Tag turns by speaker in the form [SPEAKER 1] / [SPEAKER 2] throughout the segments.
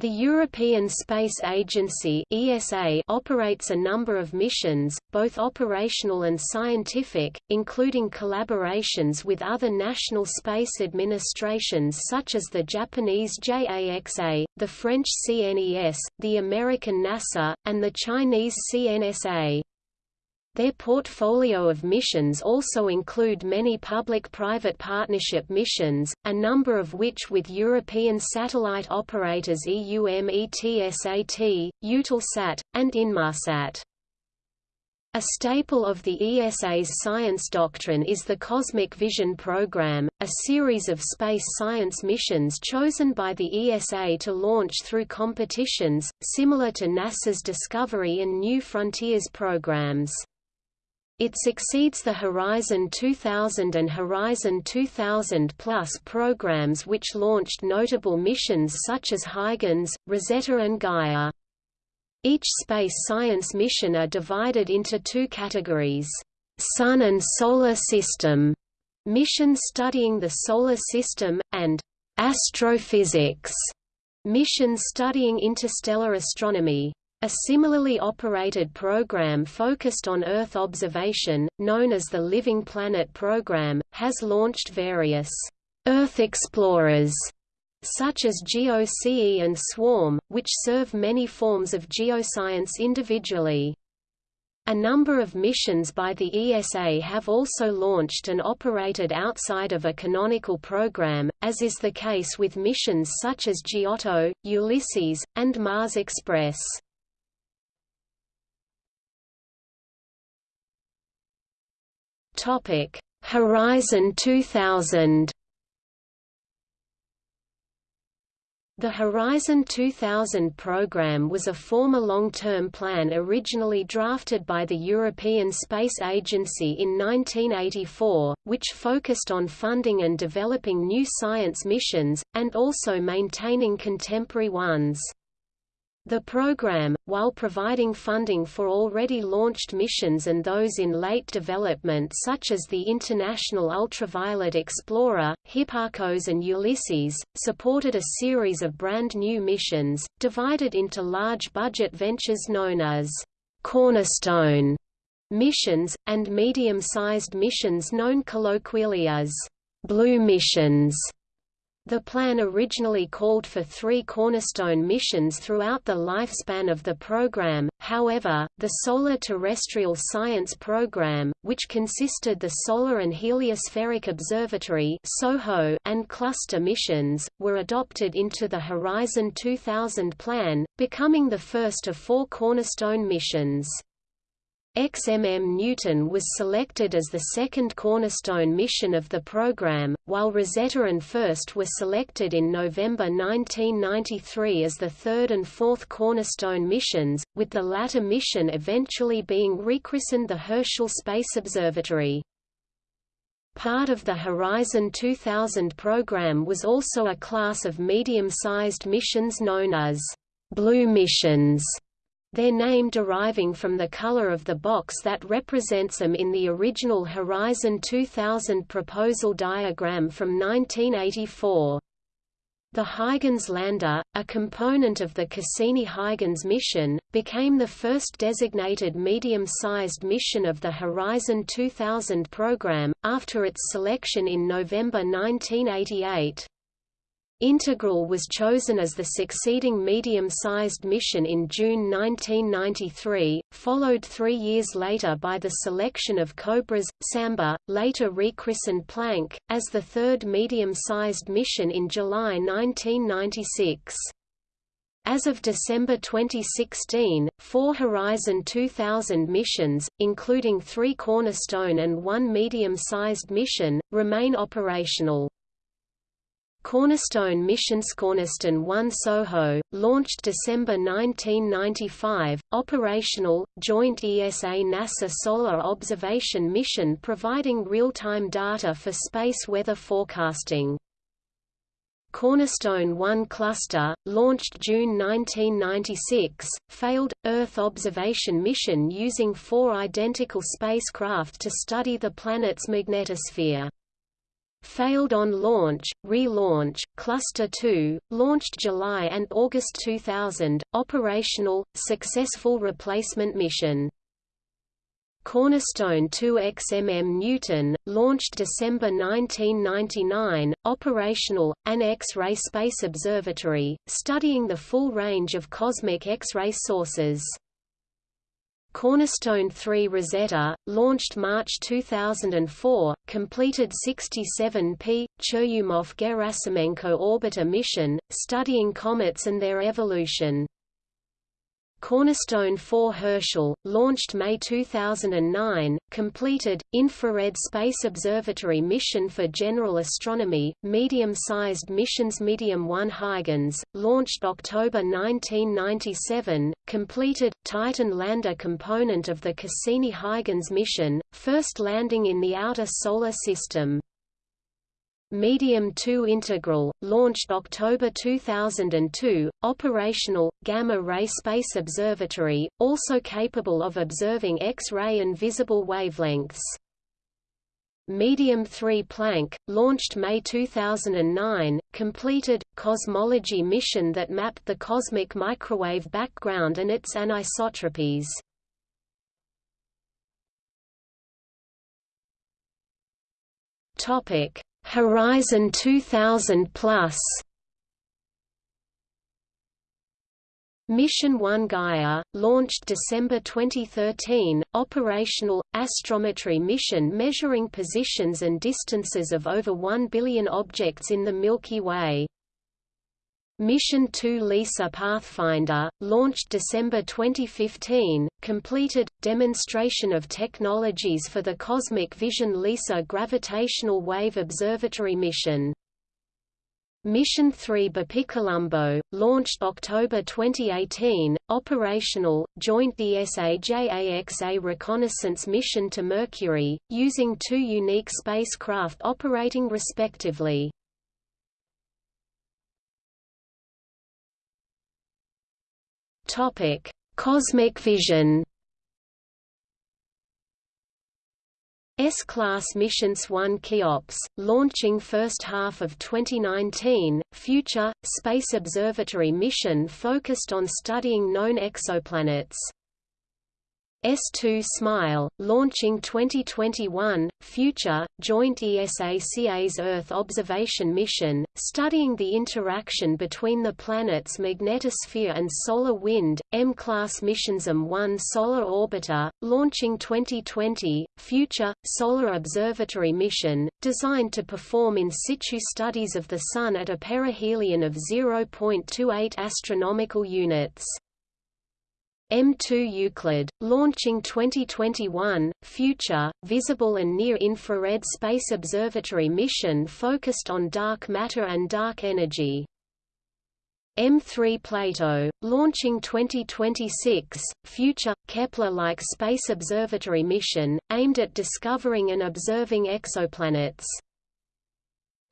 [SPEAKER 1] The European Space Agency (ESA) operates a number of missions, both operational and scientific, including collaborations with other national space administrations such as the Japanese JAXA, the French CNES, the American NASA, and the Chinese CNSA. Their portfolio of missions also include many public-private partnership missions, a number of which with European satellite operators EUMETSAT, Eutelsat, and Inmarsat. A staple of the ESA's science doctrine is the Cosmic Vision Program, a series of space science missions chosen by the ESA to launch through competitions, similar to NASA's Discovery and New Frontiers programs. It succeeds the Horizon 2000 and Horizon 2000 Plus programs which launched notable missions such as Huygens, Rosetta and Gaia. Each space science mission are divided into two categories, Sun and Solar System missions studying the Solar System, and astrophysics missions studying interstellar astronomy. A similarly operated program focused on Earth observation, known as the Living Planet Program, has launched various Earth Explorers such as GOCE and SWARM, which serve many forms of geoscience individually. A number of missions by the ESA have also launched and operated outside of a canonical program, as is the case with missions such as Giotto, Ulysses, and Mars Express. Topic: Horizon 2000. The Horizon 2000 program was a former long-term plan originally drafted by the European Space Agency in 1984, which focused on funding and developing new science missions, and also maintaining contemporary ones. The program, while providing funding for already launched missions and those in late development such as the International Ultraviolet Explorer, Hipparcos and Ulysses, supported a series of brand new missions, divided into large budget ventures known as cornerstone missions, and medium-sized missions known colloquially as blue missions. The plan originally called for three cornerstone missions throughout the lifespan of the program, however, the Solar Terrestrial Science Program, which consisted the Solar and Heliospheric Observatory and cluster missions, were adopted into the Horizon 2000 plan, becoming the first of four cornerstone missions. XMM Newton was selected as the second cornerstone mission of the program, while Rosetta and FIRST were selected in November 1993 as the third and fourth cornerstone missions, with the latter mission eventually being rechristened the Herschel Space Observatory. Part of the Horizon 2000 program was also a class of medium-sized missions known as Blue Missions their name deriving from the color of the box that represents them in the original Horizon 2000 proposal diagram from 1984. The Huygens lander, a component of the Cassini-Huygens mission, became the first designated medium-sized mission of the Horizon 2000 program, after its selection in November 1988. Integral was chosen as the succeeding medium-sized mission in June 1993, followed three years later by the selection of Cobras, Samba, later rechristened Planck, as the third medium-sized mission in July 1996. As of December 2016, four Horizon 2000 missions, including three Cornerstone and one medium-sized mission, remain operational. Cornerstone missions Cornerstone 1 SOHO, launched December 1995, operational, joint ESA-NASA Solar Observation Mission providing real-time data for space weather forecasting. Cornerstone 1 cluster, launched June 1996, failed, Earth observation mission using four identical spacecraft to study the planet's magnetosphere. Failed on launch, relaunch, Cluster 2, launched July and August 2000, operational, successful replacement mission. Cornerstone 2XMM Newton, launched December 1999, operational, an X-ray space observatory, studying the full range of cosmic X-ray sources. Cornerstone 3 Rosetta, launched March 2004, completed 67P, Churyumov-Gerasimenko orbiter mission, studying comets and their evolution. Cornerstone 4 Herschel, launched May 2009, completed, infrared space observatory mission for general astronomy, medium-sized missions Medium 1 Huygens, launched October 1997, completed, Titan lander component of the Cassini-Huygens mission, first landing in the outer solar system. Medium 2 Integral, launched October 2002, operational, gamma-ray space observatory, also capable of observing X-ray and visible wavelengths. Medium 3 Planck, launched May 2009, completed, cosmology mission that mapped the cosmic microwave background and its anisotropies. Topic Horizon 2000 Plus Mission 1 Gaia, launched December 2013, operational, astrometry mission measuring positions and distances of over 1 billion objects in the Milky Way. Mission 2 LISA Pathfinder, launched December 2015, completed, demonstration of technologies for the Cosmic Vision LISA Gravitational Wave Observatory mission. Mission 3 BepiColombo, launched October 2018, operational, joint ESA-JAXA reconnaissance mission to Mercury, using two unique spacecraft operating respectively. Topic: Cosmic vision. S-class missions 1 Cheops, launching first half of 2019, future, Space Observatory mission focused on studying known exoplanets. S2 SMILE, launching 2021, Future, joint ESA-CAS Earth observation mission, studying the interaction between the planet's magnetosphere and solar wind, M-class missions M1 Solar Orbiter, launching 2020, Future, Solar Observatory mission, designed to perform in situ studies of the Sun at a perihelion of 0.28 astronomical units. M2 Euclid, launching 2021, Future, Visible and Near-Infrared Space Observatory mission focused on dark matter and dark energy. M3 Plato, launching 2026, Future, Kepler-like space observatory mission, aimed at discovering and observing exoplanets.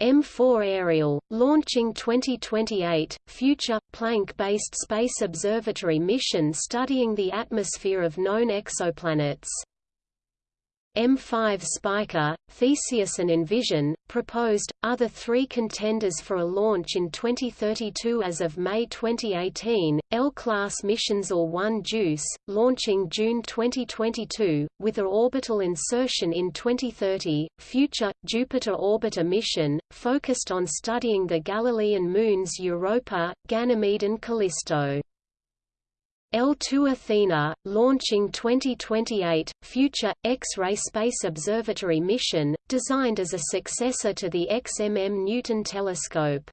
[SPEAKER 1] M4 Ariel, launching 2028, future, Planck-based space observatory mission studying the atmosphere of known exoplanets. M5 Spica, Theseus and Envision, proposed, other three contenders for a launch in 2032 as of May 2018, L-class missions OR-1 JUICE, launching June 2022, with a orbital insertion in 2030, future, Jupiter Orbiter mission, focused on studying the Galilean moons Europa, Ganymede and Callisto. L2 Athena, launching 2028, future, X-ray Space Observatory mission, designed as a successor to the XMM Newton telescope.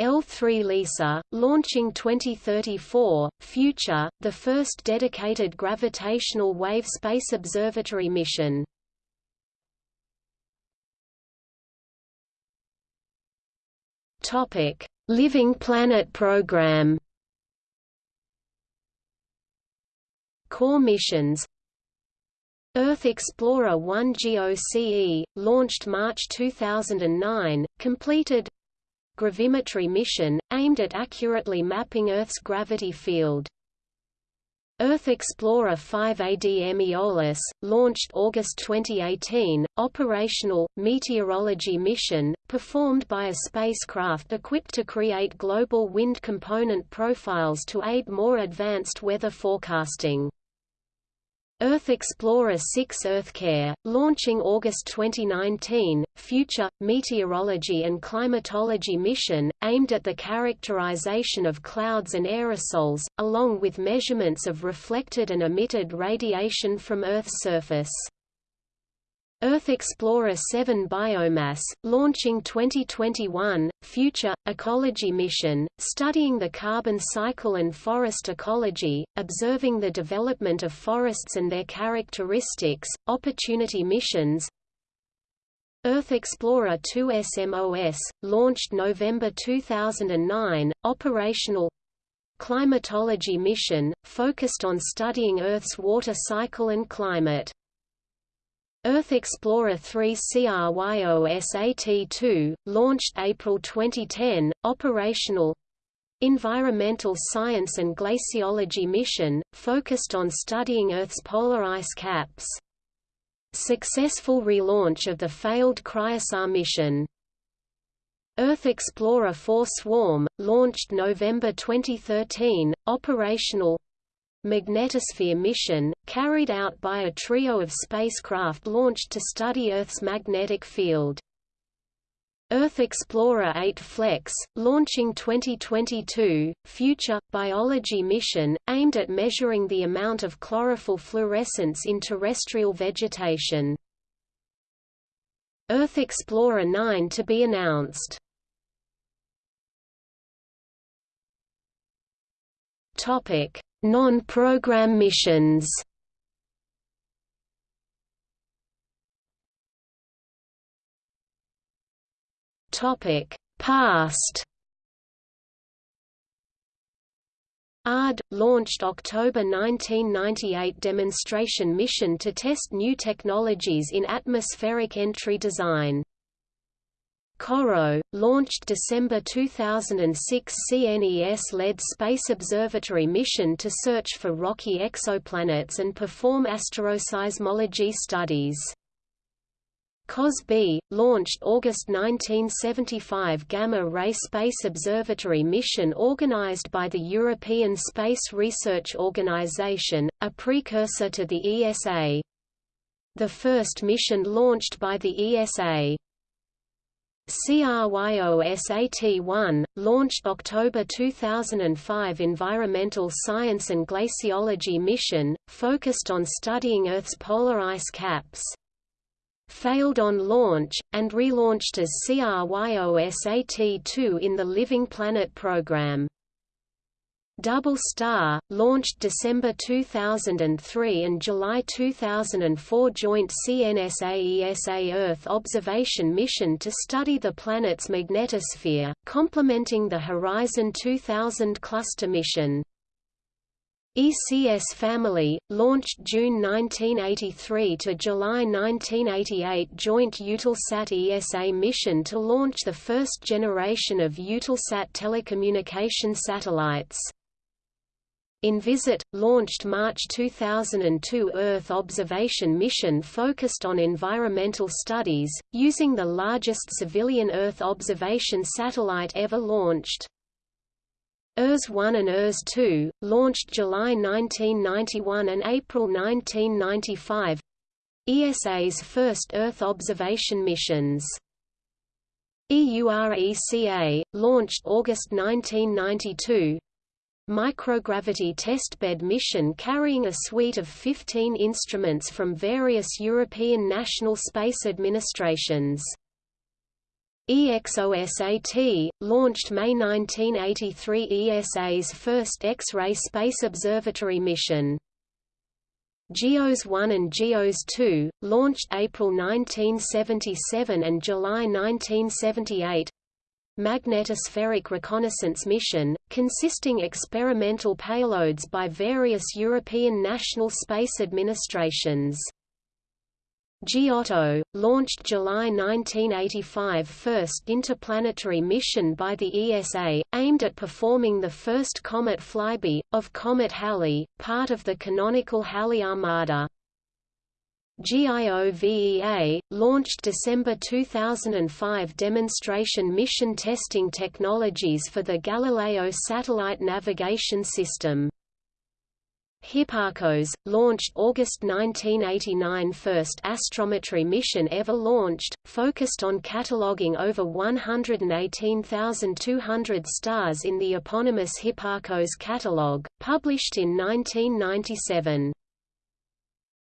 [SPEAKER 1] L3 LISA, launching 2034, future, the first dedicated gravitational wave space observatory mission. Living Planet program Core missions Earth Explorer 1 GOCE, launched March 2009, completed Gravimetry mission, aimed at accurately mapping Earth's gravity field. Earth Explorer 5 ADM Aeolus, launched August 2018, operational, meteorology mission, performed by a spacecraft equipped to create global wind component profiles to aid more advanced weather forecasting. Earth Explorer 6 EarthCare, launching August 2019, future, meteorology and climatology mission, aimed at the characterization of clouds and aerosols, along with measurements of reflected and emitted radiation from Earth's surface. Earth Explorer 7 Biomass, launching 2021, future, ecology mission, studying the carbon cycle and forest ecology, observing the development of forests and their characteristics, opportunity missions, Earth Explorer 2 SMOS, launched November 2009, operational climatology mission, focused on studying Earth's water cycle and climate. Earth Explorer 3 CRYOSAT-2, launched April 2010, operational Environmental Science and Glaciology mission, focused on studying Earth's polar ice caps. Successful relaunch of the failed Cryosat mission. Earth Explorer 4 Swarm, launched November 2013, operational magnetosphere mission, carried out by a trio of spacecraft launched to study Earth's magnetic field. Earth Explorer 8 Flex, launching 2022, future, biology mission, aimed at measuring the amount of chlorophyll fluorescence in terrestrial vegetation. Earth Explorer 9 to be announced. Topic: Non-program missions Topic: Past. ARD launched October 1998 demonstration mission to test new technologies in atmospheric entry design. CoRoT, launched December 2006 CNES-led Space Observatory mission to search for rocky exoplanets and perform asteroseismology studies. COS-B, launched August 1975 Gamma-ray Space Observatory mission organized by the European Space Research Organization, a precursor to the ESA. The first mission launched by the ESA. CRYOSAT-1, launched October 2005 Environmental Science and Glaciology mission, focused on studying Earth's polar ice caps. Failed on launch, and relaunched as CRYOSAT-2 in the Living Planet program. Double Star, launched December 2003 and July 2004 joint CNSA-ESA Earth observation mission to study the planet's magnetosphere, complementing the Horizon 2000 cluster mission. ECS Family, launched June 1983 to July 1988 joint Eutelsat ESA mission to launch the first generation of Eutelsat telecommunication satellites. Envisat, launched March 2002 Earth observation mission focused on environmental studies, using the largest civilian Earth observation satellite ever launched. ERS-1 and ERS-2, launched July 1991 and April 1995 ESA's first Earth observation missions. EURECA, launched August 1992 microgravity testbed mission carrying a suite of 15 instruments from various European national space administrations. EXOSAT, launched May 1983 ESA's first X-ray space observatory mission. GEOS 1 and GEOS 2, launched April 1977 and July 1978 magnetospheric reconnaissance mission, consisting experimental payloads by various European national space administrations. Giotto, launched July 1985 first interplanetary mission by the ESA, aimed at performing the first comet flyby, of Comet Halley, part of the canonical Halley Armada. GIOVE-A, launched December 2005 demonstration mission testing technologies for the Galileo satellite navigation system. Hipparcos, launched August 1989 first astrometry mission ever launched, focused on cataloguing over 118,200 stars in the eponymous Hipparcos catalogue, published in 1997.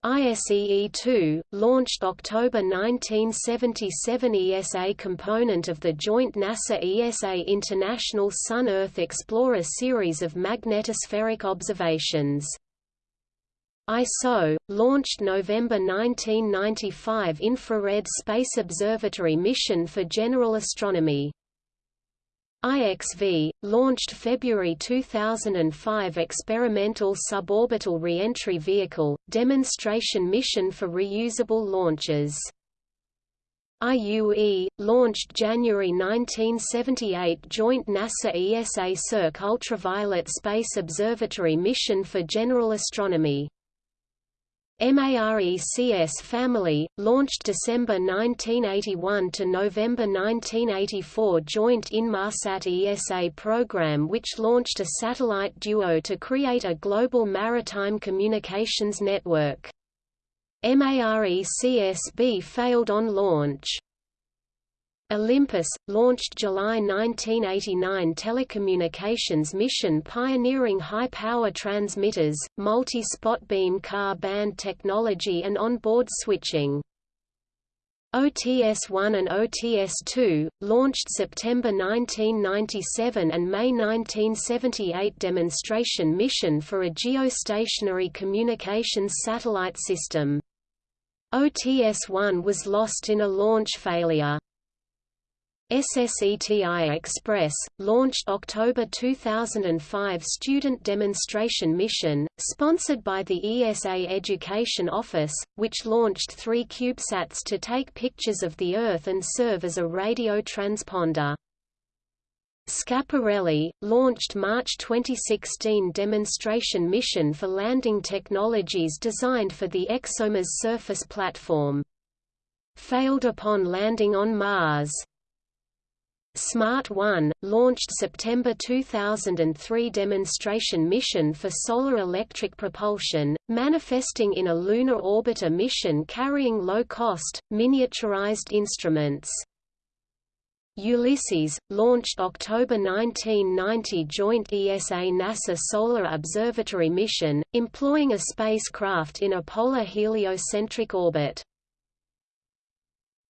[SPEAKER 1] ISEE-2, launched October 1977 ESA component of the joint NASA-ESA International Sun-Earth Explorer series of magnetospheric observations. ISO, launched November 1995 Infrared Space Observatory mission for general astronomy. IXV, launched February 2005 Experimental Suborbital Reentry Vehicle, demonstration mission for reusable launches. IUE, launched January 1978 Joint NASA-ESA SERC Ultraviolet Space Observatory mission for general astronomy. MARECS family, launched December 1981 to November 1984 joint Inmarsat ESA program which launched a satellite duo to create a global maritime communications network. MARECS-B failed on launch. Olympus, launched July 1989 telecommunications mission pioneering high-power transmitters, multi-spot beam Ka band technology and on-board switching. OTS-1 and OTS-2, launched September 1997 and May 1978 demonstration mission for a geostationary communications satellite system. OTS-1 was lost in a launch failure. SSETI Express, launched October 2005 student demonstration mission, sponsored by the ESA Education Office, which launched three CubeSats to take pictures of the Earth and serve as a radio transponder. Schiaparelli, launched March 2016 demonstration mission for landing technologies designed for the ExoMars surface platform. Failed upon landing on Mars. Smart 1, launched September 2003 demonstration mission for solar electric propulsion, manifesting in a lunar orbiter mission carrying low-cost, miniaturized instruments. Ulysses, launched October 1990 joint ESA-NASA Solar Observatory mission, employing a spacecraft in a polar heliocentric orbit.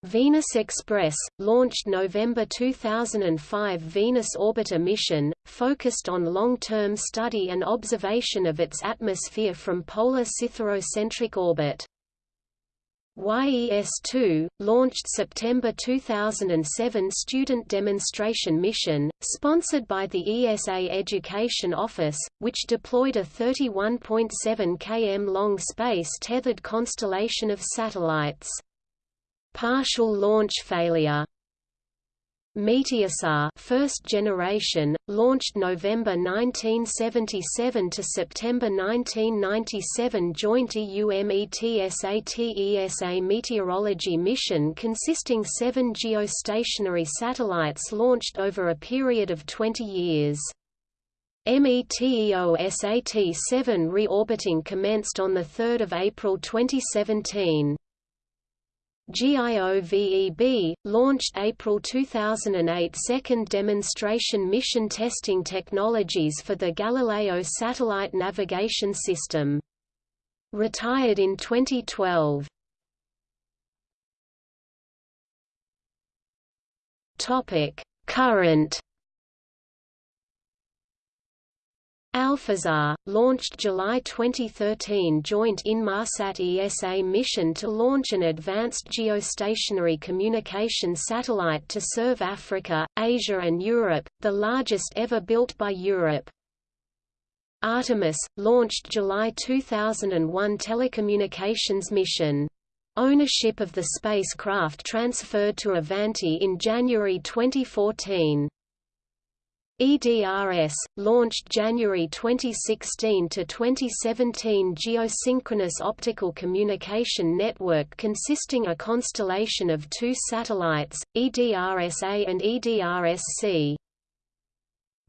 [SPEAKER 1] Venus Express, launched November 2005 Venus Orbiter mission, focused on long-term study and observation of its atmosphere from polar cytherocentric orbit. YES-2, launched September 2007 student demonstration mission, sponsored by the ESA Education Office, which deployed a 31.7 km long space-tethered constellation of satellites. Partial launch failure Meteosat first generation, launched November 1977 to September 1997 joint EUMETSAT-ESA meteorology mission consisting seven geostationary satellites launched over a period of 20 years. METEOSAT-7 reorbiting commenced on 3 April 2017. GIOVE-B, launched April 2008 second demonstration mission testing technologies for the Galileo satellite navigation system. Retired in 2012. Current Alphasat, launched July 2013 joint Inmarsat ESA mission to launch an advanced geostationary communication satellite to serve Africa, Asia and Europe, the largest ever built by Europe. Artemis, launched July 2001 telecommunications mission. Ownership of the spacecraft transferred to Avanti in January 2014. EDRS, launched January 2016 to 2017 geosynchronous optical communication network consisting a constellation of two satellites, EDRS-A and EDRS-C.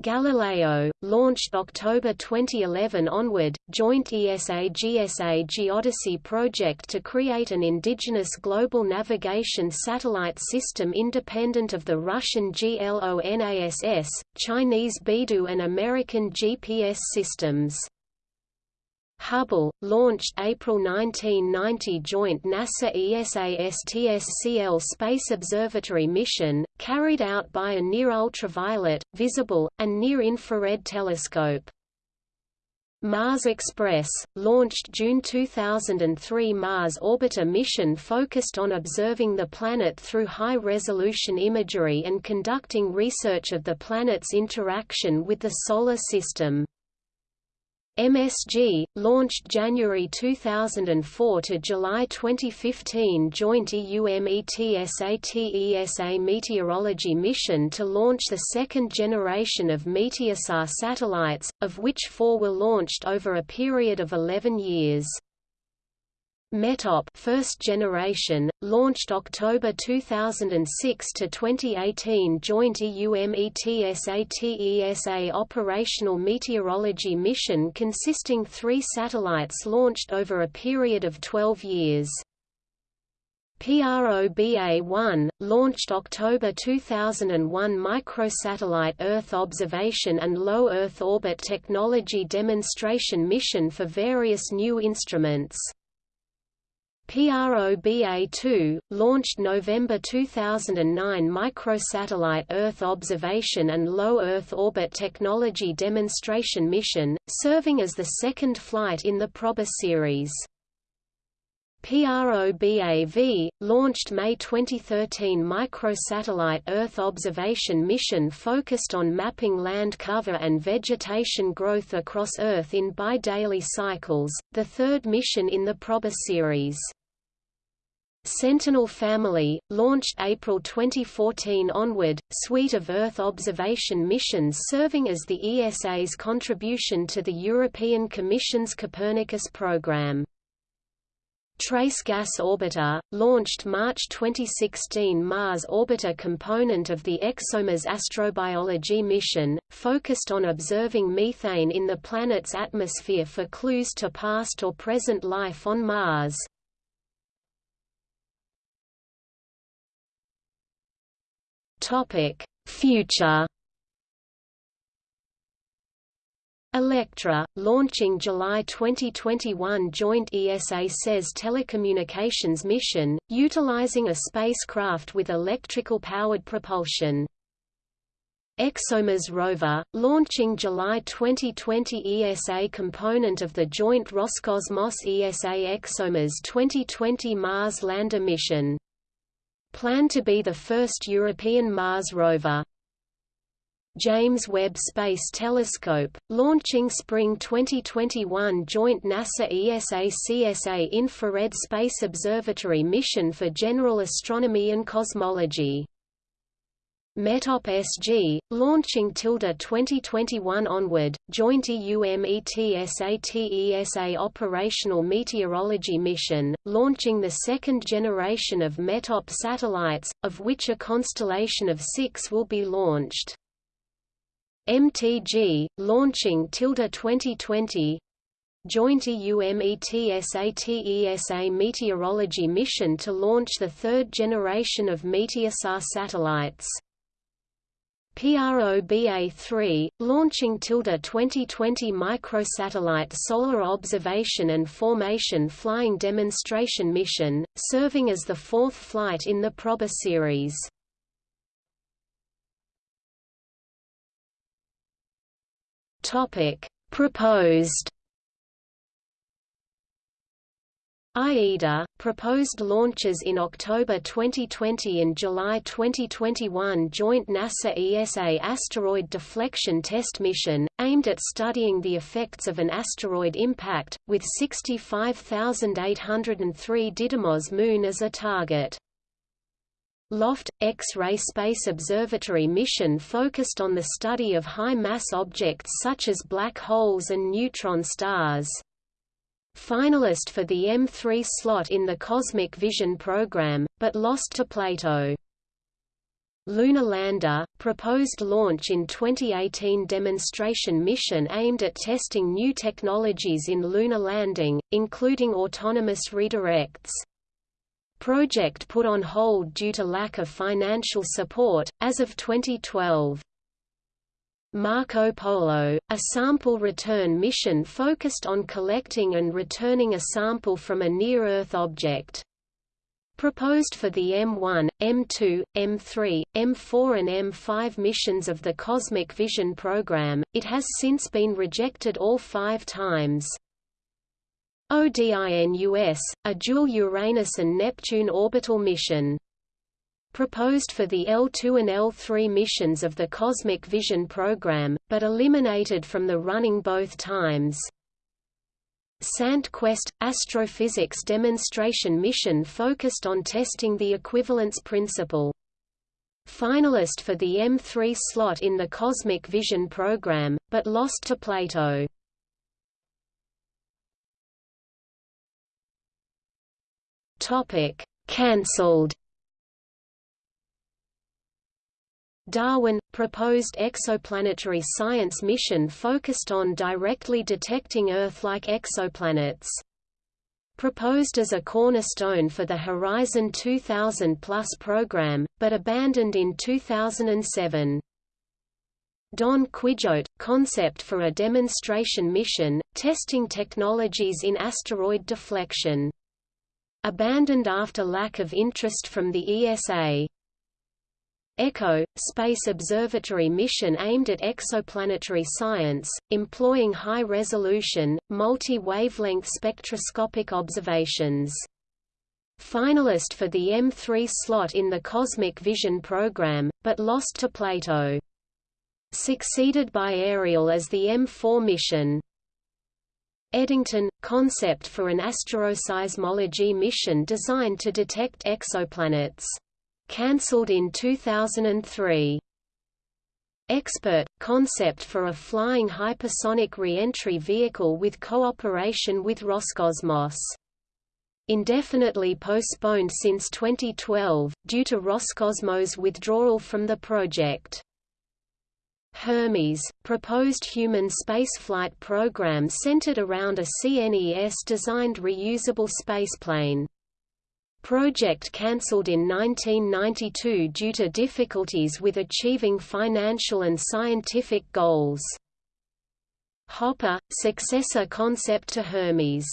[SPEAKER 1] Galileo, launched October 2011 onward, joint ESA-GSA Geodesy project to create an indigenous global navigation satellite system independent of the Russian GLONASS, Chinese Beidou and American GPS systems. Hubble, launched April 1990 joint NASA-ESA-STS-CL Space Observatory mission, carried out by a near-ultraviolet, visible, and near-infrared telescope. Mars Express, launched June 2003 Mars Orbiter mission focused on observing the planet through high-resolution imagery and conducting research of the planet's interaction with the Solar System. MSG, launched January 2004 to July 2015 joint EUMETSATESA meteorology mission to launch the second generation of Meteosat satellites, of which four were launched over a period of 11 years. METOP first generation, launched October 2006 to 2018 joint EUMETSATESA operational meteorology mission consisting three satellites launched over a period of 12 years. PROBA-1, launched October 2001 microsatellite Earth observation and low Earth orbit technology demonstration mission for various new instruments. PROBA-2, launched November 2009 microsatellite Earth observation and low Earth orbit technology demonstration mission, serving as the second flight in the Proba series. PROBA-V, launched May 2013 microsatellite Earth observation mission focused on mapping land cover and vegetation growth across Earth in bi-daily cycles, the third mission in the Proba series. Sentinel Family, launched April 2014 onward, suite of Earth observation missions serving as the ESA's contribution to the European Commission's Copernicus program. Trace Gas Orbiter, launched March 2016 Mars Orbiter component of the ExoMars astrobiology mission, focused on observing methane in the planet's atmosphere for clues to past or present life on Mars. Topic: Future. Electra, launching July 2021 joint ESA SES telecommunications mission, utilizing a spacecraft with electrical-powered propulsion. ExoMars rover, launching July 2020 ESA component of the joint Roscosmos ESA ExoMars 2020 Mars lander mission planned to be the first European Mars rover. James Webb Space Telescope, launching spring 2021 joint NASA-ESA-CSA Infrared Space Observatory mission for general astronomy and cosmology. METOP SG, launching tilde 2021 onward, joint EUMETSATESA operational meteorology mission, launching the second generation of METOP satellites, of which a constellation of six will be launched. MTG, launching tilde 2020 Joint EUMETSATESA meteorology mission to launch the third generation of Meteosat satellites. PROBA-3, launching tilde 2020 microsatellite solar observation and formation flying demonstration mission, serving as the fourth flight in the Proba series. Proposed AIDA, proposed launches in October 2020 and July 2021 joint NASA-ESA asteroid deflection test mission, aimed at studying the effects of an asteroid impact, with 65,803 Didymos Moon as a target. LOFT – X-ray Space Observatory mission focused on the study of high-mass objects such as black holes and neutron stars. Finalist for the M3 slot in the Cosmic Vision program, but lost to Plato. Lunar Lander, proposed launch in 2018 demonstration mission aimed at testing new technologies in lunar landing, including autonomous redirects. Project put on hold due to lack of financial support, as of 2012. Marco Polo, a sample return mission focused on collecting and returning a sample from a near-Earth object. Proposed for the M1, M2, M3, M4 and M5 missions of the Cosmic Vision program, it has since been rejected all five times. ODINUS, a dual Uranus and Neptune orbital mission proposed for the L2 and L3 missions of the Cosmic Vision program, but eliminated from the running both times. SANT-QUEST – Astrophysics demonstration mission focused on testing the equivalence principle. Finalist for the M3 slot in the Cosmic Vision program, but lost to Plato. Cancelled Darwin – proposed exoplanetary science mission focused on directly detecting Earth-like exoplanets. Proposed as a cornerstone for the Horizon 2000 Plus program, but abandoned in 2007. Don Quijote – concept for a demonstration mission, testing technologies in asteroid deflection. Abandoned after lack of interest from the ESA. ECHO, Space Observatory mission aimed at exoplanetary science, employing high-resolution, multi-wavelength spectroscopic observations. Finalist for the M3 slot in the Cosmic Vision program, but lost to Plato. Succeeded by Ariel as the M4 mission. Eddington – concept for an astroseismology mission designed to detect exoplanets cancelled in 2003. Expert – concept for a flying hypersonic re-entry vehicle with cooperation with Roscosmos. Indefinitely postponed since 2012, due to Roscosmos' withdrawal from the project. Hermes, proposed human spaceflight program centered around a CNES-designed reusable spaceplane. Project cancelled in 1992 due to difficulties with achieving financial and scientific goals. Hopper, successor concept to Hermes.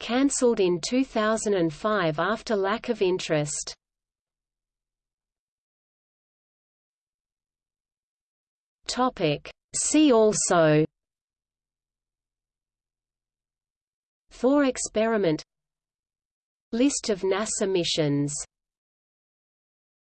[SPEAKER 1] Cancelled in 2005 after lack of interest. See also Thor experiment List of NASA missions